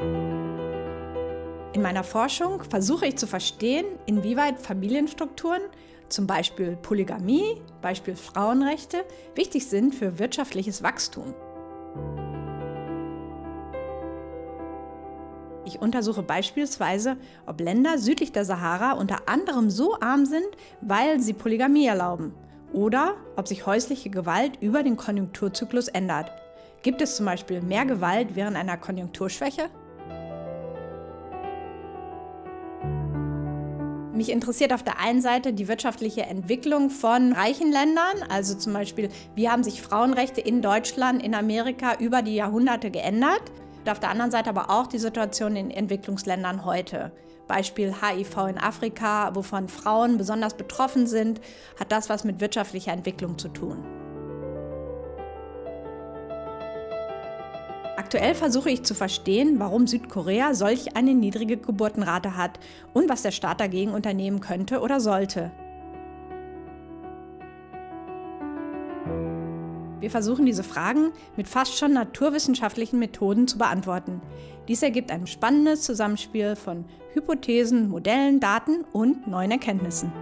In meiner Forschung versuche ich zu verstehen, inwieweit Familienstrukturen, zum Beispiel Polygamie, Beispiel Frauenrechte, wichtig sind für wirtschaftliches Wachstum. Ich untersuche beispielsweise, ob Länder südlich der Sahara unter anderem so arm sind, weil sie Polygamie erlauben oder ob sich häusliche Gewalt über den Konjunkturzyklus ändert. Gibt es zum Beispiel mehr Gewalt während einer Konjunkturschwäche? Mich interessiert auf der einen Seite die wirtschaftliche Entwicklung von reichen Ländern, also zum Beispiel, wie haben sich Frauenrechte in Deutschland, in Amerika über die Jahrhunderte geändert. Und auf der anderen Seite aber auch die Situation in Entwicklungsländern heute. Beispiel HIV in Afrika, wovon Frauen besonders betroffen sind, hat das was mit wirtschaftlicher Entwicklung zu tun. Aktuell versuche ich zu verstehen, warum Südkorea solch eine niedrige Geburtenrate hat und was der Staat dagegen unternehmen könnte oder sollte. Wir versuchen diese Fragen mit fast schon naturwissenschaftlichen Methoden zu beantworten. Dies ergibt ein spannendes Zusammenspiel von Hypothesen, Modellen, Daten und neuen Erkenntnissen.